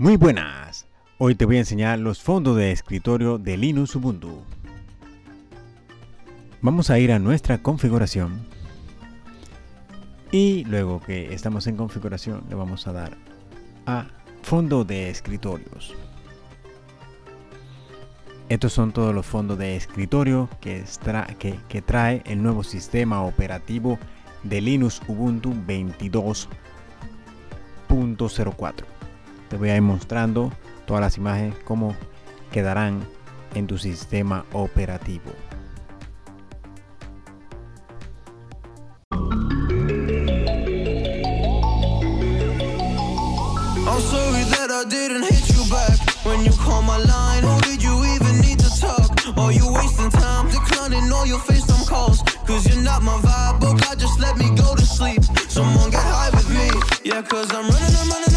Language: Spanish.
Muy buenas, hoy te voy a enseñar los fondos de escritorio de Linux Ubuntu. Vamos a ir a nuestra configuración y luego que estamos en configuración le vamos a dar a fondo de escritorios. Estos son todos los fondos de escritorio que, que, trae el nuevo sistema operativo de Linux Ubuntu 22.04 te voy a ir mostrando todas las imágenes cómo quedarán en tu sistema operativo I'm sorry that I didn't hit you back when you call my line. Or did you even need to talk? Are you wasting time declining all your FaceTime calls? Cause you're not my vibe, but God just let me go to sleep. Someone get high with me. Yeah, cause I'm running, I'm running.